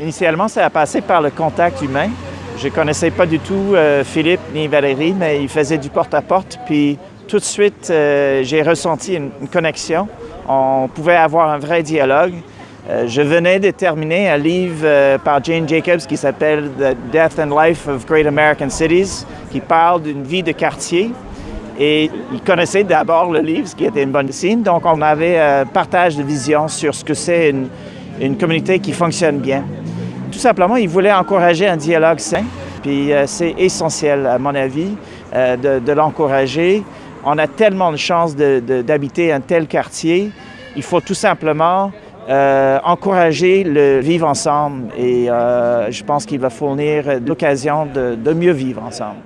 Initialement, ça a passé par le contact humain. Je connaissais pas du tout euh, Philippe ni Valérie, mais ils faisaient du porte-à-porte. puis tout de suite, euh, j'ai ressenti une, connexion. On pouvait avoir un vrai dialogue. Euh, je venais de terminer un livre par Jane Jacobs qui s'appelle The Death and Life of Great American Cities, qui parle d'une vie de quartier. Et ils connaissaient d'abord le livre, ce qui était une bonne signe. Donc, on avait un partage de vision sur ce que c'est une, une communauté qui fonctionne bien. Tout simplement, ils voulaient encourager un dialogue sain, puis euh, c'est essentiel, à mon avis, euh, de, l'encourager. On a tellement de chance d'habiter un tel quartier. Il faut tout simplement euh, encourager le vivre ensemble et je pense qu'il va fournir l'occasion de mieux vivre ensemble.